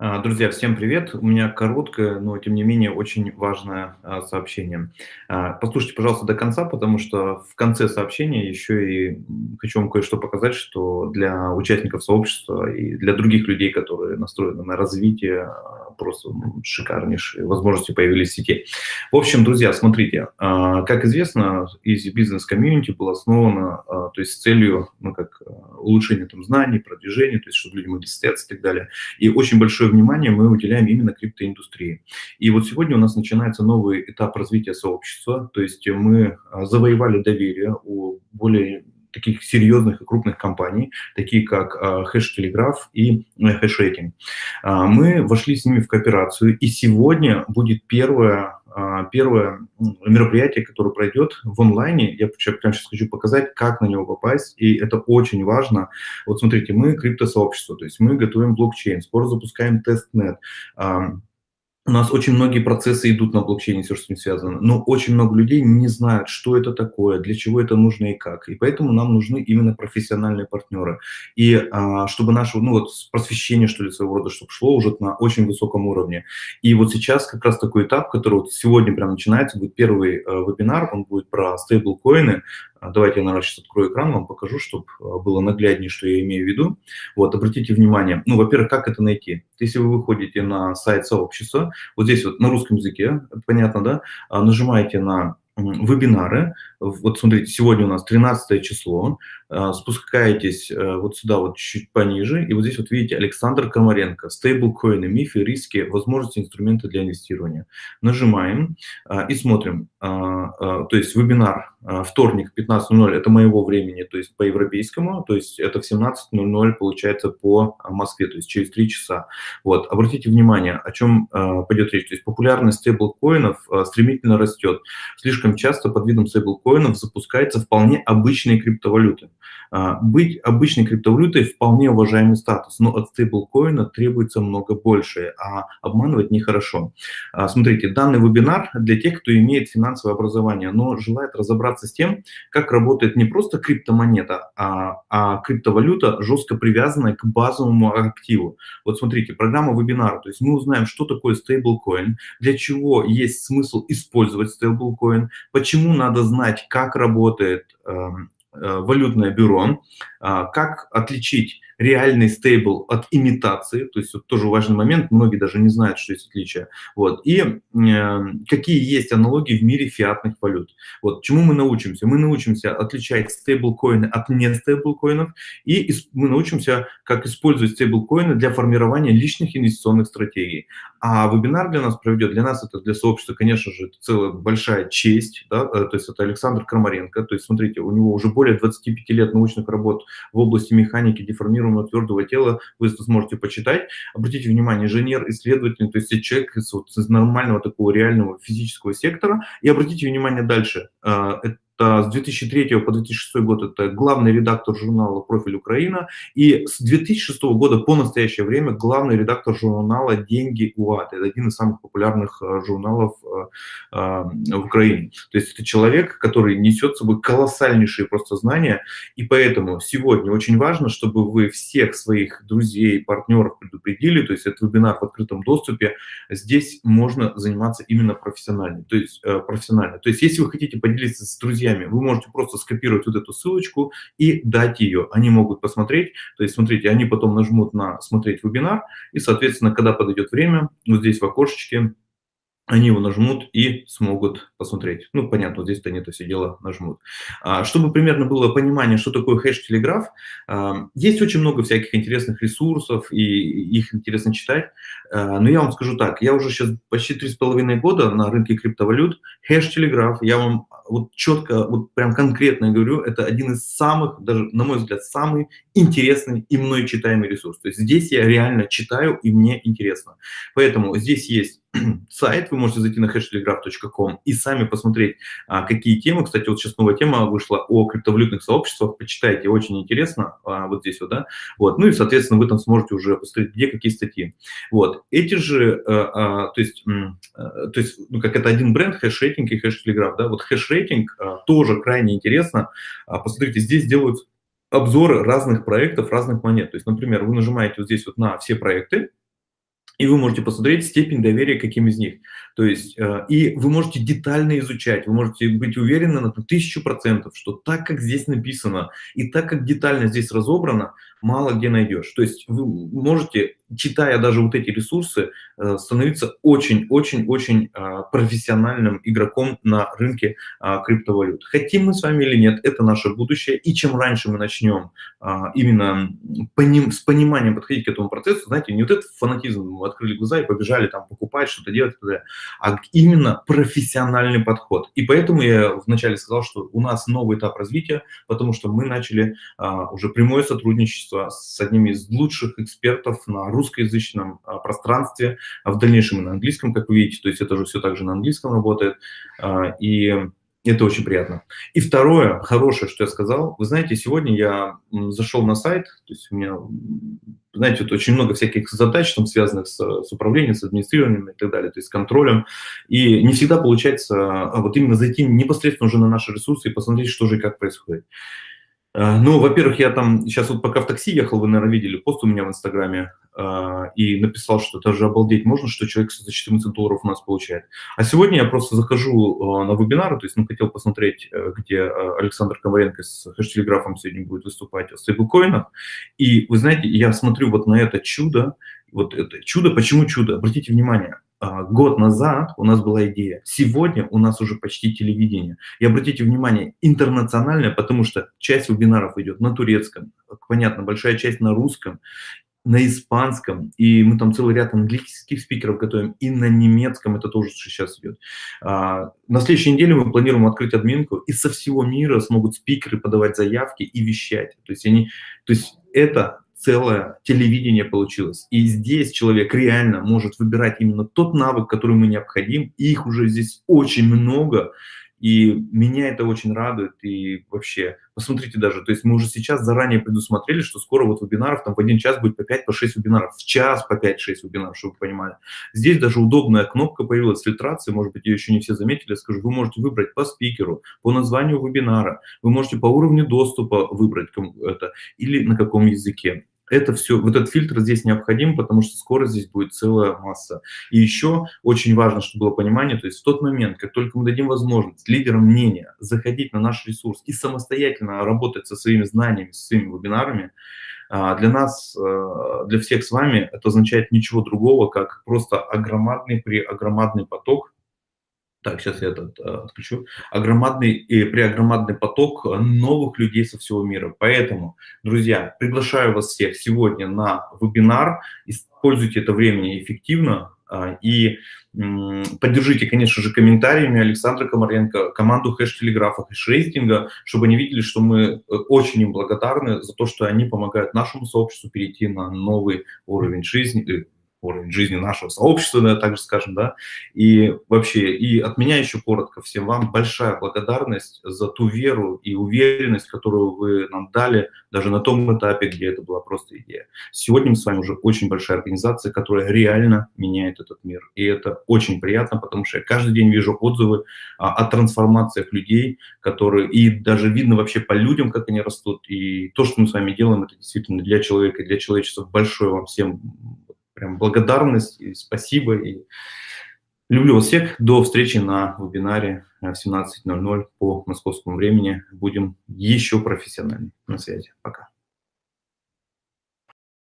А, Друзья, всем привет. У меня короткое, но тем не менее очень важное а, сообщение. А, Послушайте, пожалуйста, до конца, потому что в конце сообщения еще и хочу вам кое-что показать, что для участников сообщества и для других людей, которые настроены на развитие, просто м, шикарнейшие возможности появились в сети. В общем, друзья, смотрите, а, как известно, Easy Business Community было основано а, то есть с целью ну, как, а, улучшения там, знаний, продвижения, то есть чтобы люди могли состояться и так далее. И очень большое внимание мы уделяем именно криптоиндустрии. И вот сегодня у нас начинается новый этап развития сообщества, то есть мы а, завоевали доверие у более таких серьезных и крупных компаний, такие как Telegraph и Rating. А, Мы вошли с ними в кооперацию, и сегодня будет первое а, первое мероприятие, которое пройдет в онлайне. Я прям сейчас хочу показать, как на него попасть, и это очень важно. Вот смотрите, мы криптосообщество, то есть мы готовим блокчейн, скоро запускаем testnet, у нас очень многие процессы идут на блокчейне, все, что с ним связано, но очень много людей не знают, что это такое, для чего это нужно и как. И поэтому нам нужны именно профессиональные партнеры. И а, чтобы наше, ну вот просвещение, что ли, своего рода, чтобы шло уже на очень высоком уровне. И вот сейчас как раз такой этап, который вот сегодня прям начинается, будет первый э, вебинар, он будет про стейблкоины, Давайте я, наверное, сейчас открою экран, вам покажу, чтобы было нагляднее, что я имею в виду. Вот, обратите внимание. Ну, во-первых, как это найти? Если вы выходите на сайт сообщества, вот здесь вот на русском языке, понятно, да, а, нажимаете на вебинары. Вот смотрите, сегодня у нас 13 число. А, спускаетесь э, вот сюда вот чуть пониже, и вот здесь вот видите Александр Комаренко, стейблкоины, мифы, риски, возможности, инструменты для инвестирования. Нажимаем а, и смотрим. То есть вебинар вторник 15.00 это моего времени, то есть по европейскому, то есть это в 17.00 получается по Москве, то есть через 3 часа. Вот, обратите внимание, о чем пойдет речь. То есть популярность стейблкоинов стремительно растет. Слишком часто под видом стейблкоинов запускается вполне обычные криптовалюты. А, быть обычной криптовалютой вполне уважаемый статус, но от стейблкоина требуется много больше, а обманывать нехорошо. А, смотрите, данный вебинар для тех, кто имеет финансовое образование, но желает разобраться с тем, как работает не просто криптомонета, а, а криптовалюта, жестко привязанная к базовому активу. Вот смотрите, программа вебинара, то есть мы узнаем, что такое стейблкоин, для чего есть смысл использовать стейблкоин, почему надо знать, как работает эм, Э, валютное бюро, а, как отличить реальный стейбл от имитации, то есть вот тоже важный момент, многие даже не знают, что есть отличие, вот, и э, какие есть аналогии в мире фиатных валют. Вот, чему мы научимся? Мы научимся отличать стейблкоины от не стейблкоинов, и мы научимся, как использовать стейблкоины для формирования личных инвестиционных стратегий. А вебинар для нас проведет, для нас это, для сообщества, конечно же, целая большая честь, да, э, то есть это Александр Крамаренко, то есть смотрите, у него уже более 25 лет научных работ в области механики деформируемого твердого тела, вы сможете почитать. Обратите внимание, инженер, исследователь, то есть человек из, вот, из нормального такого реального физического сектора. И обратите внимание дальше, э, с 2003 по 2006 год это главный редактор журнала «Профиль Украина», и с 2006 года по настоящее время главный редактор журнала «Деньги УАД». Это один из самых популярных э, журналов э, э, в Украине. То есть это человек, который несет с собой колоссальнейшие просто знания, и поэтому сегодня очень важно, чтобы вы всех своих друзей, партнеров предупредили, то есть это вебинар в открытом доступе, здесь можно заниматься именно профессионально. То есть, профессионально. То есть если вы хотите поделиться с друзьями, друзьями, вы можете просто скопировать вот эту ссылочку и дать ее. Они могут посмотреть, то есть, смотрите, они потом нажмут на «Смотреть вебинар», и, соответственно, когда подойдет время, вот здесь в окошечке они его нажмут и смогут посмотреть. Ну, понятно, здесь-то они это все дело нажмут. А, чтобы примерно было понимание, что такое хэш-телеграф, а, есть очень много всяких интересных ресурсов, и их интересно читать. А, но я вам скажу так, я уже сейчас почти три с половиной года на рынке криптовалют. Хэш-телеграф, я вам вот четко, вот прям конкретно говорю, это один из самых, даже на мой взгляд, самый интересный и мной читаемый ресурс. То есть здесь я реально читаю, и мне интересно. Поэтому здесь есть сайт, вы можете зайти на hashtelegraph.com и сами посмотреть, а, какие темы. Кстати, вот сейчас новая тема вышла о криптовалютных сообществах, почитайте, очень интересно, а, вот здесь вот, да. Вот, ну и, соответственно, вы там сможете уже посмотреть, где какие статьи. Вот, эти же, а, то есть, то есть, ну, как это один бренд, HashRating и HashTelegraph, да, вот HashRating тоже крайне интересно. Посмотрите, здесь делают обзоры разных проектов, разных монет. То есть, например, вы нажимаете вот здесь вот на все проекты, и вы можете посмотреть степень доверия каким из них. То есть, э, и вы можете детально изучать, вы можете быть уверены на тысячу процентов, что так, как здесь написано, и так, как детально здесь разобрано, мало где найдешь. То есть вы можете, читая даже вот эти ресурсы, э, становиться очень-очень-очень э, профессиональным игроком на рынке криптовалют. Хотим мы с вами или нет, это наше будущее. И чем раньше мы начнем именно с пониманием подходить к этому процессу, знаете, не вот этот фанатизм открыли глаза и побежали там покупать, что-то делать, а именно профессиональный подход. И поэтому я вначале сказал, что у нас новый этап развития, потому что мы начали а, уже прямое сотрудничество с одним из лучших экспертов на русскоязычном а, пространстве, а в дальнейшем и на английском, как вы видите, то есть это же все также на английском работает. А, и это очень приятно. И второе, хорошее, что я сказал, вы знаете, сегодня я зашел на сайт, то есть у меня, знаете, вот очень много всяких задач, там, связанных с, с управлением, с администрированием и так далее, то есть с контролем, и не всегда получается а вот именно зайти непосредственно уже на наши ресурсы и посмотреть, что же и как происходит. А, ну, во-первых, я там сейчас вот пока в такси ехал, вы, наверное, видели пост у меня в Инстаграме, а, и написал, что это же обалдеть можно, что человек за 14 долларов у нас получает. А сегодня я просто захожу а, на вебинары, то есть, ну, хотел посмотреть, э, где Александр Коваренко с хэш-телеграфом сегодня будет выступать о стейблкоинах, и, вы знаете, я смотрю вот на это чудо, вот это чудо, почему чудо? Обратите внимание, год назад у нас была идея, сегодня у нас уже почти телевидение. И обратите внимание, интернациональное, потому что часть вебинаров идет на турецком, понятно, большая часть на русском, на испанском, и мы там целый ряд английских спикеров готовим, и на немецком, это тоже сейчас идет. А, на следующей неделе мы планируем открыть админку, и со всего мира смогут спикеры подавать заявки и вещать. То есть, они, то есть это целое телевидение получилось. И здесь человек реально может выбирать именно тот навык, который ему необходим. Их уже здесь очень много. И меня это очень радует. И вообще, посмотрите даже, то есть мы уже сейчас заранее предусмотрели, что скоро вот вебинаров там в один час будет по 5-6 по вебинаров, в час по 5-6 вебинаров, чтобы вы понимали. Здесь даже удобная кнопка появилась фильтрации, может быть, ее еще не все заметили, я скажу, вы можете выбрать по спикеру, по названию вебинара, вы можете по уровню доступа выбрать это или на каком языке это все, вот этот фильтр здесь необходим, потому что скоро здесь будет целая масса. И еще очень важно, чтобы было понимание, то есть в тот момент, как только мы дадим возможность лидерам мнения заходить на наш ресурс и самостоятельно работать со своими знаниями, со своими вебинарами, а, для нас, э, для всех с вами это означает ничего другого, как просто огромадный при огромадный поток так, сейчас я этот э, отключу. Огромадный и преогромадный поток новых людей со всего мира. Поэтому, друзья, приглашаю вас всех сегодня на вебинар. Используйте это время эффективно э, и э, поддержите, конечно же, комментариями Александра Комаренко, команду хэш-телеграфа, хэш-рейтинга, чтобы они видели, что мы э, очень им благодарны за то, что они помогают нашему сообществу перейти на новый уровень жизни, э, уровень жизни нашего сообщества, да, так же скажем, да, и вообще, и от меня еще коротко всем вам большая благодарность за ту веру и уверенность, которую вы нам дали даже на том этапе, где это была просто идея. Сегодня мы с вами уже очень большая организация, которая реально меняет этот мир, и это очень приятно, потому что я каждый день вижу отзывы а, о трансформациях людей, которые, и даже видно вообще по людям, как они растут, и то, что мы с вами делаем, это действительно для человека и для человечества. Большое вам всем прям благодарность и спасибо. И люблю вас всех. До встречи на вебинаре в 17.00 по московскому времени. Будем еще профессиональнее. На связи. Пока.